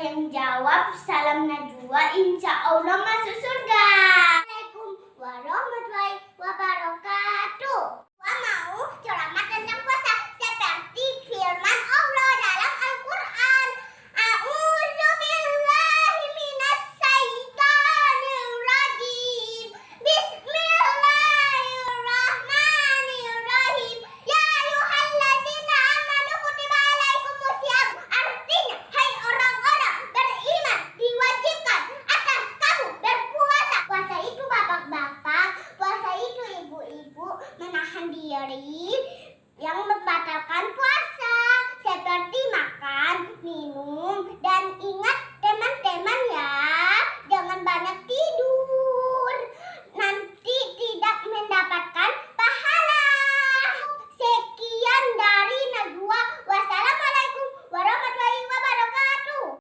yang jawab salam Najwa, insya Allah masuk menahan diri yang membatalkan puasa.